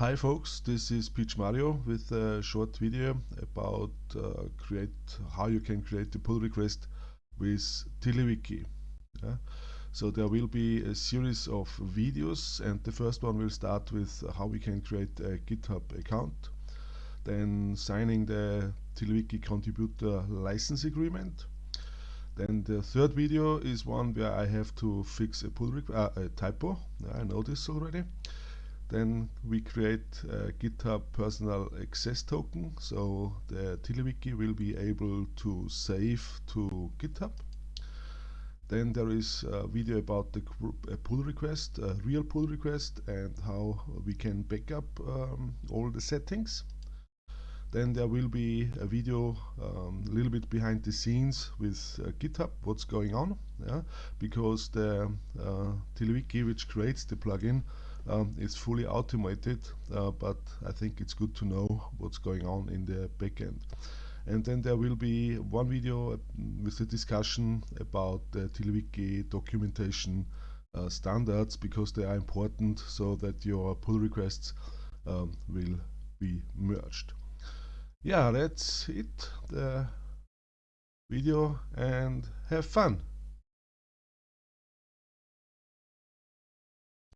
Hi folks, this is Pietsch Mario with a short video about uh, create how you can create a pull request with TiddlyWiki. Yeah? So there will be a series of videos and the first one will start with how we can create a GitHub account, then signing the TiddlyWiki contributor license agreement. Then the third video is one where I have to fix a pull uh, a typo. I know this already. Then we create a GitHub personal access token, so the TiddlyWiki will be able to save to GitHub. Then there is a video about the pull request, a real pull request, and how we can backup um, all the settings. Then there will be a video um, a little bit behind the scenes with uh, GitHub, what's going on, yeah? because the uh, which creates the plugin, um, is fully automated, uh, but I think it's good to know what's going on in the backend. And then there will be one video uh, with a discussion about the TiddlyWiki documentation uh, standards because they are important so that your pull requests um, will be merged. Yeah, that's it, the video, and have fun.